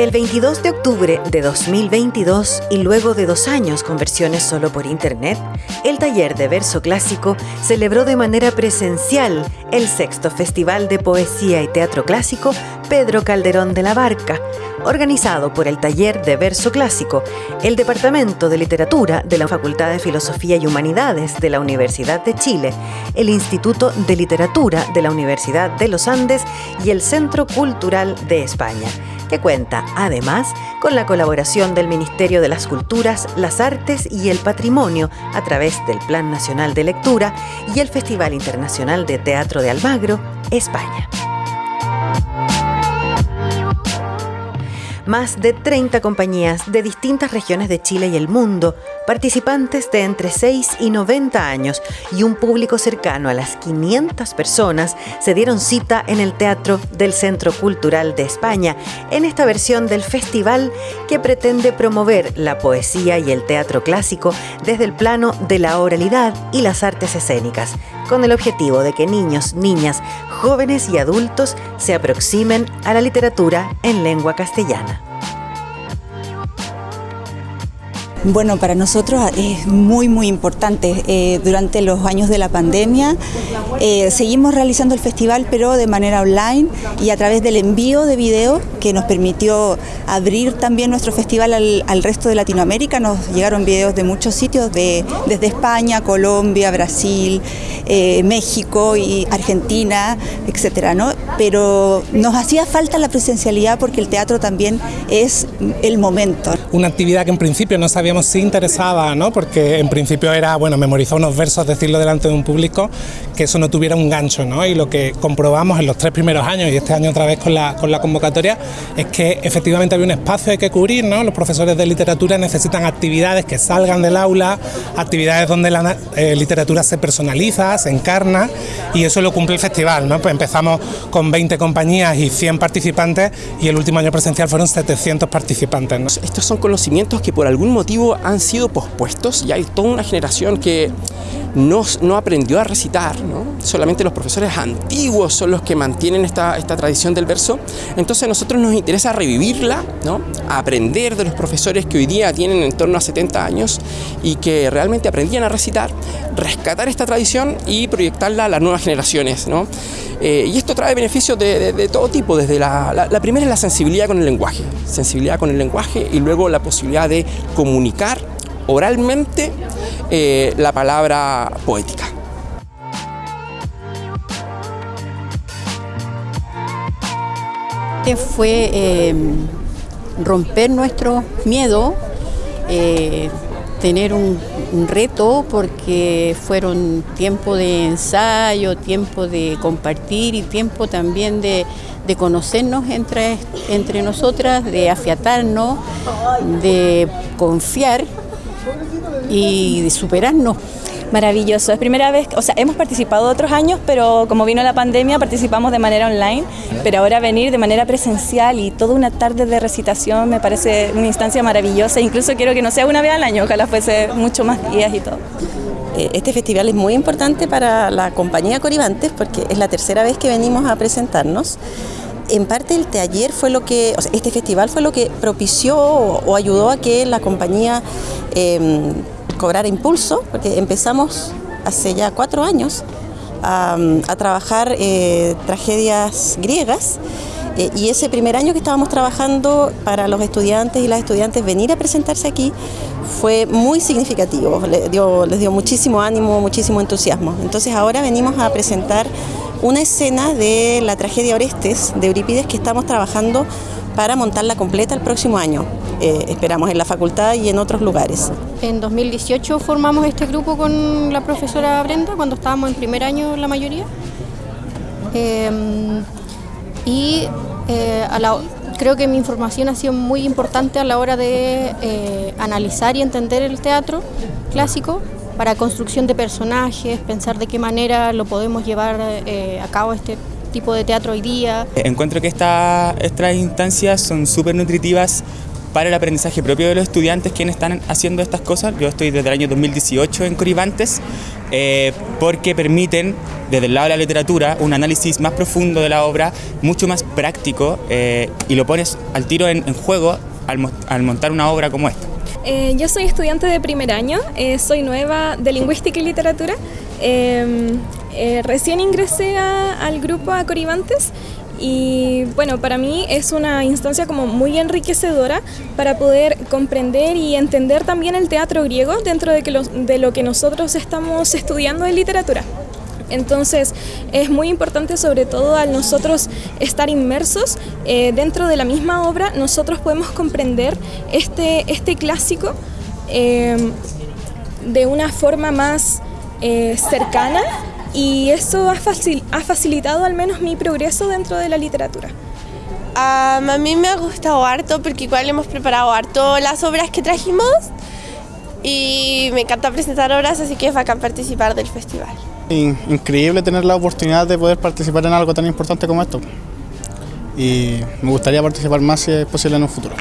El 22 de octubre de 2022 y luego de dos años con versiones solo por internet, el taller de verso clásico celebró de manera presencial el sexto Festival de Poesía y Teatro Clásico Pedro Calderón de la Barca, organizado por el Taller de Verso Clásico, el Departamento de Literatura de la Facultad de Filosofía y Humanidades de la Universidad de Chile, el Instituto de Literatura de la Universidad de los Andes y el Centro Cultural de España que cuenta además con la colaboración del Ministerio de las Culturas, las Artes y el Patrimonio a través del Plan Nacional de Lectura y el Festival Internacional de Teatro de Almagro, España. Más de 30 compañías de distintas regiones de Chile y el mundo, participantes de entre 6 y 90 años y un público cercano a las 500 personas se dieron cita en el Teatro del Centro Cultural de España en esta versión del festival que pretende promover la poesía y el teatro clásico desde el plano de la oralidad y las artes escénicas, con el objetivo de que niños, niñas, jóvenes y adultos se aproximen a la literatura en lengua castellana. Bueno, para nosotros es muy, muy importante. Eh, durante los años de la pandemia eh, seguimos realizando el festival, pero de manera online y a través del envío de video que nos permitió abrir también nuestro festival al, resto de Latinoamérica. Nos llegaron videos de muchos sitios, de, desde España, Colombia, Brasil, eh, México y Argentina, etcétera, ¿no? Pero nos hacía falta la presencialidad porque el teatro también es el momento. Una actividad que en principio no sabía si interesaba, ¿no? porque en principio era bueno, memorizar unos versos, decirlo delante de un público, que eso no tuviera un gancho. ¿no? Y lo que comprobamos en los tres primeros años y este año otra vez con la, con la convocatoria es que efectivamente había un espacio que cubrir. ¿no? Los profesores de literatura necesitan actividades que salgan del aula, actividades donde la eh, literatura se personaliza, se encarna y eso lo cumple el festival. ¿no? Pues empezamos con 20 compañías y 100 participantes y el último año presencial fueron 700 participantes. Estos son conocimientos que por algún motivo han sido pospuestos y hay toda una generación que no, no aprendió a recitar, solamente los profesores antiguos son los que mantienen esta, esta tradición del verso, entonces a nosotros nos interesa revivirla, ¿no? aprender de los profesores que hoy día tienen en torno a 70 años y que realmente aprendían a recitar, rescatar esta tradición y proyectarla a las nuevas generaciones. ¿no? Eh, y esto trae beneficios de, todo tipo, desde la, la, primera es la sensibilidad con el lenguaje, sensibilidad con el lenguaje y luego la posibilidad de comunicar oralmente eh, la palabra poética. Fue eh, romper nuestro miedo, tener un, reto porque fueron tiempo de ensayo, tiempo de compartir y tiempo también de, conocernos entre, entre nosotras, de afiatarnos, de confiar y superarnos. Maravilloso, es primera vez, o sea, hemos participado otros años, pero como vino la pandemia participamos de manera online, pero ahora venir de manera presencial y toda una tarde de recitación me parece una instancia maravillosa, incluso quiero que no sea una vez al año, ojalá fuese mucho más días y todo. Eh, este festival es muy importante para la compañía Coribantes porque es la tercera vez que venimos a presentarnos en parte el taller fue lo que, este festival fue lo que propició o, ayudó a que la compañía em, cobrara impulso, porque empezamos hace ya cuatro años a, trabajar eh, tragedias griegas. Eh, y ese primer año que estábamos trabajando para los estudiantes y las estudiantes venir a presentarse aquí fue muy significativo, les dio, les dio muchísimo ánimo, muchísimo entusiasmo. Entonces ahora venimos a presentar una escena de la tragedia Orestes de Eurípides que estamos trabajando para montarla completa el próximo año. Eh, esperamos en la facultad y en otros lugares. En 2018 formamos este grupo con la profesora Brenda, cuando estábamos en primer año la mayoría. Em, y eh, creo que mi información ha sido muy importante a la hora de eh, analizar y entender el teatro clásico para construcción de personajes, pensar de qué manera lo podemos llevar a cabo este tipo de teatro hoy día. Encuentro que estas instancias son súper nutritivas para el aprendizaje propio de los estudiantes quienes están haciendo estas cosas. Yo estoy desde el año 2018 en Coribantes eh, porque permiten desde el lado de la literatura un análisis más profundo de la obra, mucho más práctico eh, y lo pones al tiro en, en juego al, al, montar una obra como esta. Eh, yo soy estudiante de primer año, eh, soy nueva de lingüística y literatura. Em, recién ingresé a, al grupo Acorivantes y bueno, para mí es una instancia como muy enriquecedora para poder comprender y entender también el teatro griego dentro de, lo, de lo que nosotros estamos estudiando en literatura. Entonces es muy importante sobre todo al nosotros estar inmersos eh, dentro de la misma obra, nosotros podemos comprender este, este clásico eh, de una forma más eh, cercana y eso ha, facil ha, facilitado al menos mi progreso dentro de la literatura. Um, a mí me ha gustado harto porque igual hemos preparado harto las obras que trajimos y me encanta presentar obras, así que es bacán participar del festival. Increíble tener la oportunidad de poder participar en algo tan importante como esto y me gustaría participar más si es posible en un futuro.